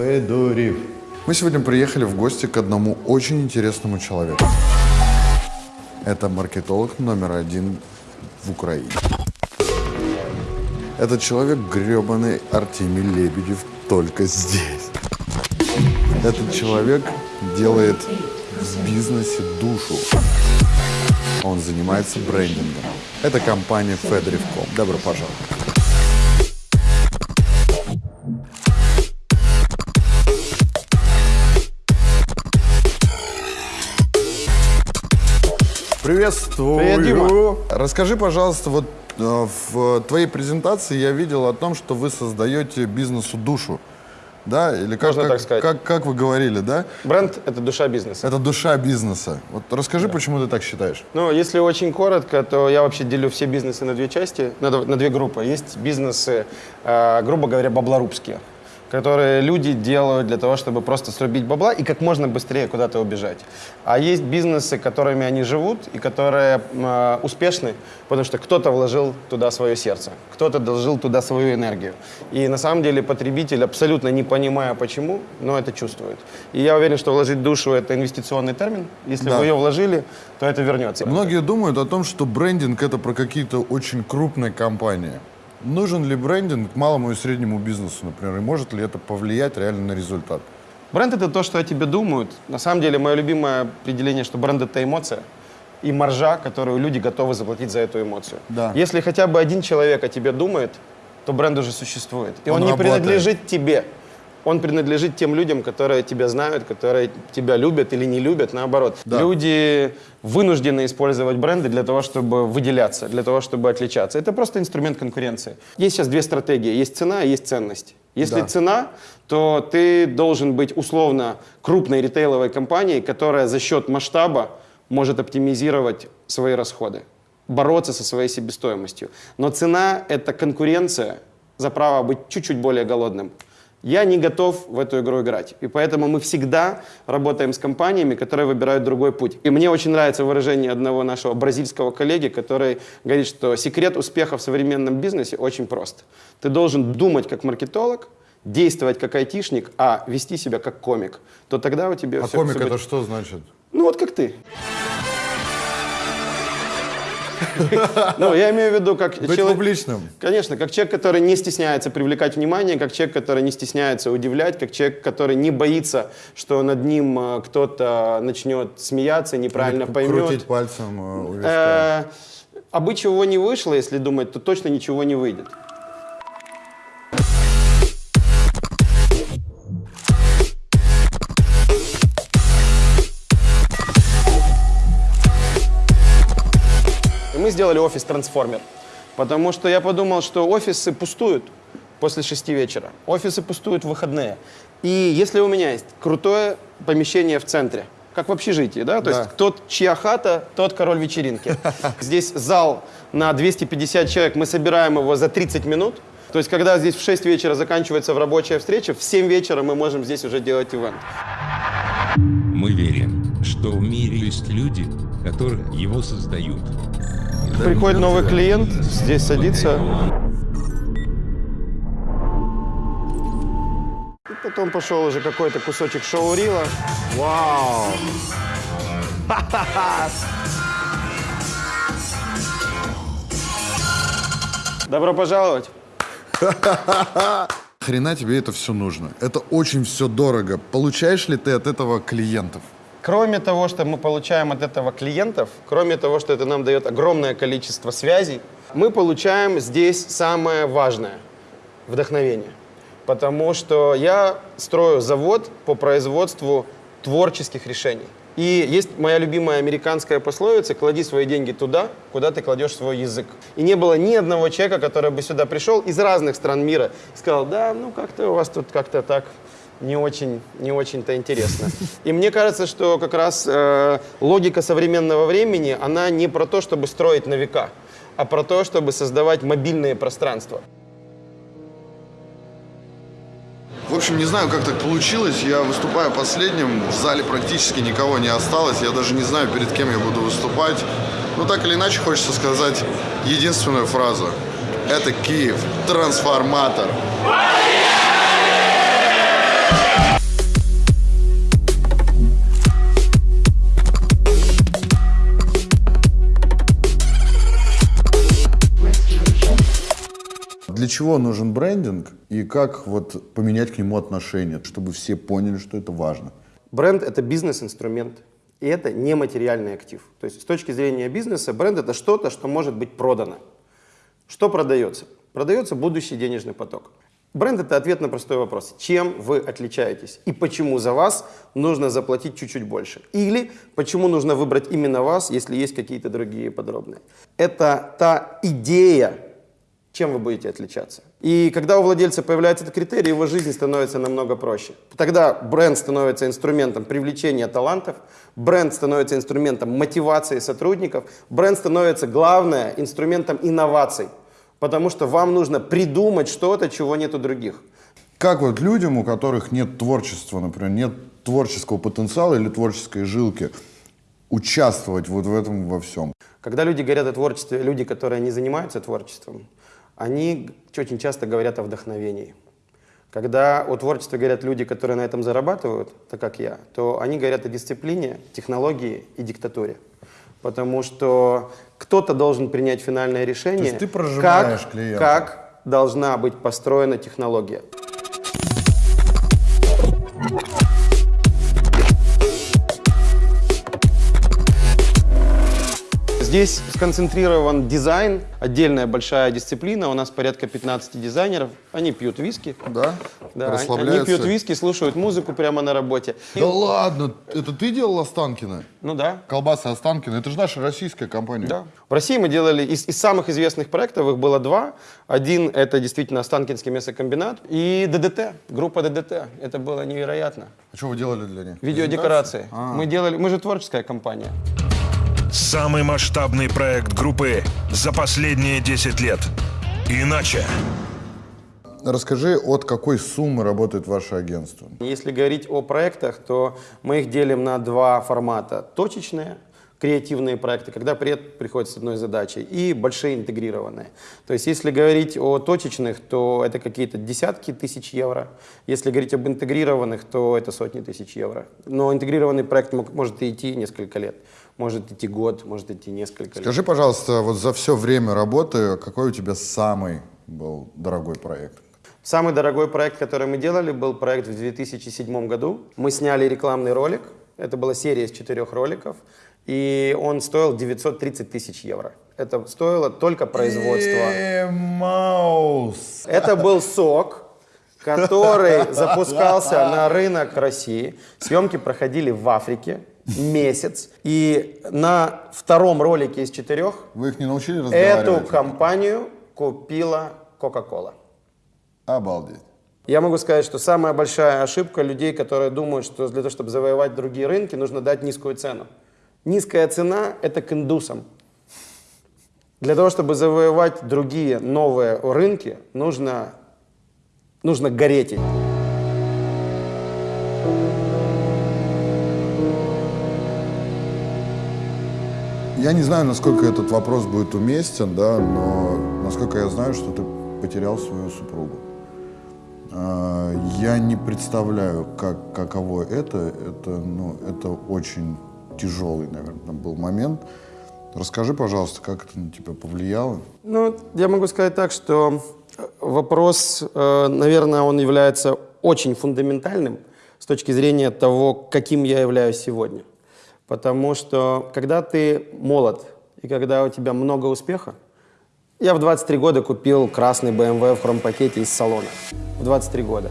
Федорив. Мы сегодня приехали в гости к одному очень интересному человеку. Это маркетолог номер один в Украине. Этот человек гребаный Артемий Лебедев только здесь. Этот человек делает в бизнесе душу. Он занимается брендингом. Это компания Fedriv.com. Добро пожаловать. Приветствую. Привет, Дима. Расскажи, пожалуйста, вот э, в твоей презентации я видел о том, что вы создаете бизнесу душу. Да? Или как, Можно как, так сказать. Как, как вы говорили, да? Бренд — это душа бизнеса. Это душа бизнеса. Вот расскажи, почему ты так считаешь? Ну, если очень коротко, то я вообще делю все бизнесы на две части, на, на две группы. Есть бизнесы, э, грубо говоря, баблорубские, которые люди делают для того, чтобы просто срубить бабла и как можно быстрее куда-то убежать. А есть бизнесы, которыми они живут и которые э, успешны, потому что кто-то вложил туда свое сердце, кто-то вложил туда свою энергию. И на самом деле потребитель, абсолютно не понимая почему, но это чувствует. И я уверен, что вложить душу – это инвестиционный термин. Если Да. вы ее вложили, то это вернется. Многие думают о том, что брендинг это про какие-то очень крупные компании. Нужен ли брендинг малому и среднему бизнесу, например, и может ли это повлиять реально на результат? Бренд это то, что о тебе думают. На самом деле, мое любимое определение, что бренд это эмоция и маржа, которую люди готовы заплатить за эту эмоцию. Да. Если хотя бы один человек о тебе думает, то бренд уже существует. И он, Он не работает. принадлежит тебе. Он принадлежит тем людям, которые тебя знают, которые тебя любят или не любят, наоборот. Да. Люди вынуждены использовать бренды для того, чтобы выделяться, для того, чтобы отличаться. Это просто инструмент конкуренции. Есть сейчас две стратегии. Есть цена и есть ценность. Если Да. цена, то ты должен быть условно крупной ритейловой компанией, которая за счет масштаба может оптимизировать свои расходы, бороться со своей себестоимостью. Но цена – это конкуренция за право быть чуть-чуть более голодным. Я не готов в эту игру играть. И поэтому мы всегда работаем с компаниями, которые выбирают другой путь. И мне очень нравится выражение одного нашего бразильского коллеги, который говорит, что секрет успеха в современном бизнесе очень прост. Ты должен думать как маркетолог, действовать как айтишник, а вести себя как комик. То тогда у тебя А все, комик всё это будет- что значит? Ну вот как ты. Ну, я имею в виду, как Быть человек... публичным. Конечно, как человек, который не стесняется привлекать внимание, как человек, который не стесняется удивлять, как человек, который не боится, что над ним э, кто-то начнет смеяться, неправильно Или поймет. Крутить пальцем э, у виска. Э, А бы чего не вышло, если думать, то точно ничего не выйдет. Мы сделали офис «Трансформер», потому что я подумал, что офисы пустуют после шести вечера, офисы пустуют в выходные. И если у меня есть крутое помещение в центре, как в общежитии, да, то Да. есть тот, чья хата, тот король вечеринки. Здесь зал на 250 человек, мы собираем его за 30 минут. То есть, когда здесь в 6 вечера заканчивается в рабочая встреча, в 7 вечера мы можем здесь уже делать ивент. Мы верим, что в мире есть люди, которые его создают. Приходит новый клиент, здесь садится. И потом пошел уже какой-то кусочек шоу-рила. Вау! Добро пожаловать. Хрена тебе это все нужно? Это очень все дорого. Получаешь ли ты от этого клиентов? Кроме того, что мы получаем от этого клиентов, кроме того, что это нам дает огромное количество связей, мы получаем здесь самое важное – вдохновение. Потому что я строю завод по производству творческих решений. И есть моя любимая американская пословица «клади свои деньги туда, куда ты кладешь свой язык». И не было ни одного человека, который бы сюда пришел из разных стран мира и сказал, да, ну как-то у вас тут как-то так не очень, не очень-то интересно. И мне кажется, что как раз э, логика современного времени, она не про то, чтобы строить на века, а про то, чтобы создавать мобильные пространства. В общем, не знаю, как так получилось. Я выступаю последним. В зале практически никого не осталось. Я даже не знаю, перед кем я буду выступать. Но так или иначе хочется сказать единственную фразу. Это Киев. Трансформатор. Чего нужен брендинг и как вот поменять к нему отношение, чтобы все поняли, что это важно? Бренд — это бизнес-инструмент, и это нематериальный актив. То есть с точки зрения бизнеса бренд — это что-то, что может быть продано. Что продается? Продается будущий денежный поток. Бренд — это ответ на простой вопрос. Чем вы отличаетесь? И почему за вас нужно заплатить чуть-чуть больше? Или почему нужно выбрать именно вас, если есть какие-то другие подробные? Это та идея, чем вы будете отличаться. И когда у владельца появляется этот критерий, его жизнь становится намного проще. Тогда бренд становится инструментом привлечения талантов, бренд становится инструментом мотивации сотрудников, бренд становится, главное, инструментом инноваций. Потому что вам нужно придумать что-то, чего нет у других. Как вот людям, у которых нет творчества, например, нет творческого потенциала или творческой жилки, участвовать вот в этом во всем? Когда люди говорят о творчестве, люди, которые не занимаются творчеством, они очень часто говорят о вдохновении. Когда о творчестве говорят люди, которые на этом зарабатывают, так как я, то они говорят о дисциплине, технологии и диктатуре. Потому что кто-то должен принять финальное решение, есть ты как, клиента. как должна быть построена технология. Здесь сконцентрирован дизайн, отдельная большая дисциплина. У нас порядка 15 дизайнеров. Они пьют виски. Да? Да, они Расслабляются? пьют виски, слушают музыку прямо на работе. Да ладно, это ты делал Останкино? Ну да. Колбасы Останкино, это же наша российская компания. Да. В России мы делали из, из самых известных проектов, их было два. Один это действительно Останкинский мясокомбинат и ДДТ, группа ДДТ. Это было невероятно. А что вы делали для них? Видеодекорации. А. Мы делали, мы же творческая компания. Самый масштабный проект группы за последние 10 лет. Иначе. Расскажи, от какой суммы работает ваше агентство? Если говорить о проектах, то мы их делим на два формата. Точечные, креативные проекты, когда проект приходит с одной задачей, и большие интегрированные. То есть если говорить о точечных, то это какие-то десятки тысяч евро. Если говорить об интегрированных, то это сотни тысяч евро. Но интегрированный проект может идти несколько лет. Может идти год, может идти несколько лет. Скажи, пожалуйста, вот за все время работы, какой у тебя самый был дорогой проект? Самый дорогой проект, который мы делали, был проект в 2007 году. Мы сняли рекламный ролик. Это была серия из четырех роликов. И он стоил 930 тысяч евро. Это стоило только производство. Маус. Это был сок, который запускался на рынок России. Съемки проходили в Африке месяц. И на втором ролике из четырех Вы их не научили разговаривать? эту компанию купила Coca-Cola. Обалдеть. Я могу сказать, что самая большая ошибка людей, которые думают, что для того, чтобы завоевать другие рынки, нужно дать низкую цену. Низкая цена – это к индусам. Для того, чтобы завоевать другие новые рынки, нужно, нужно гореть. Я не знаю, насколько этот вопрос будет уместен, да, но насколько я знаю, что ты потерял свою супругу. А, Я не представляю, как, каково это. Это, ну, это очень тяжелый, наверное, был момент. Расскажи, пожалуйста, как это на тебя повлияло? Ну, я могу сказать так, что э, вопрос, э, наверное, он является очень фундаментальным с точки зрения того, каким я являюсь сегодня. Потому что когда ты молод и когда у тебя много успеха, я в 23 года купил красный BMW в хромпакете из салона. В 23 года.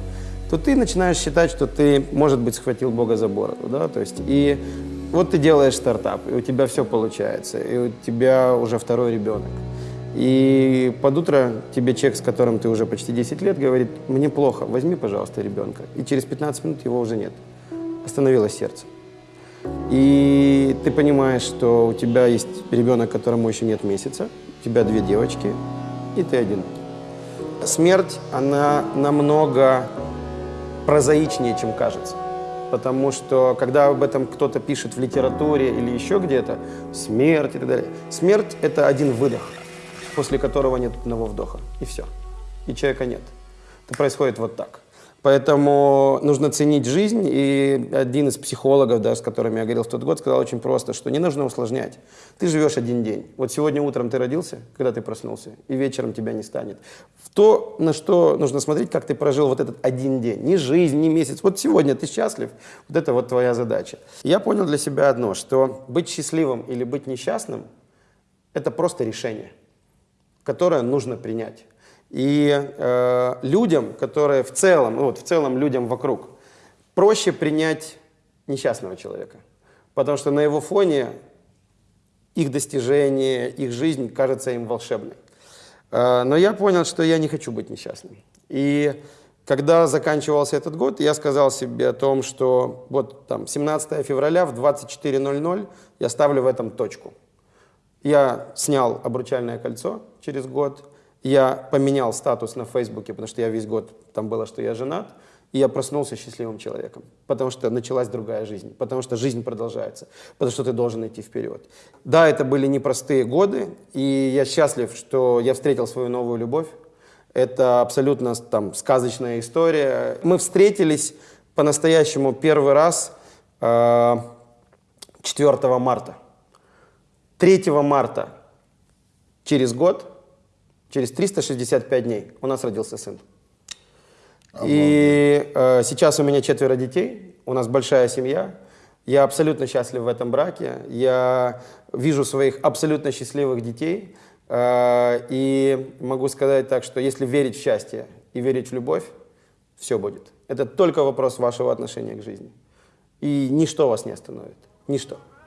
То ты начинаешь считать, что ты, может быть, схватил Бога за бороду. Да? То есть, и вот ты делаешь стартап, и у тебя все получается, и у тебя уже второй ребенок. И под утро тебе человек, с которым ты уже почти 10 лет, говорит, мне плохо, возьми, пожалуйста, ребенка. И через 15 минут его уже нет. Остановилось сердце. И ты понимаешь, что у тебя есть ребенок, которому еще нет месяца, у тебя две девочки, и ты один. Смерть, она намного прозаичнее, чем кажется. Потому что, когда об этом кто-то пишет в литературе или еще где-то, смерть и так далее, смерть – это один выдох, после которого нет одного вдоха, и все. И человека нет. Это происходит вот так. Поэтому нужно ценить жизнь. И один из психологов, да, с которыми я говорил в тот год, сказал очень просто, что не нужно усложнять. Ты живешь один день. Вот сегодня утром ты родился, когда ты проснулся, и вечером тебя не станет. В то, на что нужно смотреть, как ты прожил вот этот один день. Не жизнь, не месяц. Вот сегодня ты счастлив, вот это вот твоя задача. Я понял для себя одно, что быть счастливым или быть несчастным – это просто решение, которое нужно принять. И э, людям, которые в целом, ну вот в целом людям вокруг, проще принять несчастного человека. Потому что на его фоне их достижения, их жизнь кажется им волшебной. Э, но я понял, что я не хочу быть несчастным. И когда заканчивался этот год, я сказал себе о том, что вот там 17 февраля в 24.00 я ставлю в этом точку. Я снял обручальное кольцо через год, я поменял статус на Фейсбуке, потому что я весь год там было, что я женат, и я проснулся счастливым человеком, потому что началась другая жизнь, потому что жизнь продолжается, потому что ты должен идти вперед. Да, это были непростые годы, и я счастлив, что я встретил свою новую любовь. Это абсолютно там сказочная история. Мы встретились по-настоящему первый раз э, 4 марта. 3 марта через год Через 365 дней у нас родился сын. И э, сейчас у меня четверо детей, у нас большая семья. Я абсолютно счастлив в этом браке. Я вижу своих абсолютно счастливых детей. Э, и могу сказать так, что если верить в счастье и верить в любовь, все будет. Это только вопрос вашего отношения к жизни. И ничто вас не остановит. Ничто.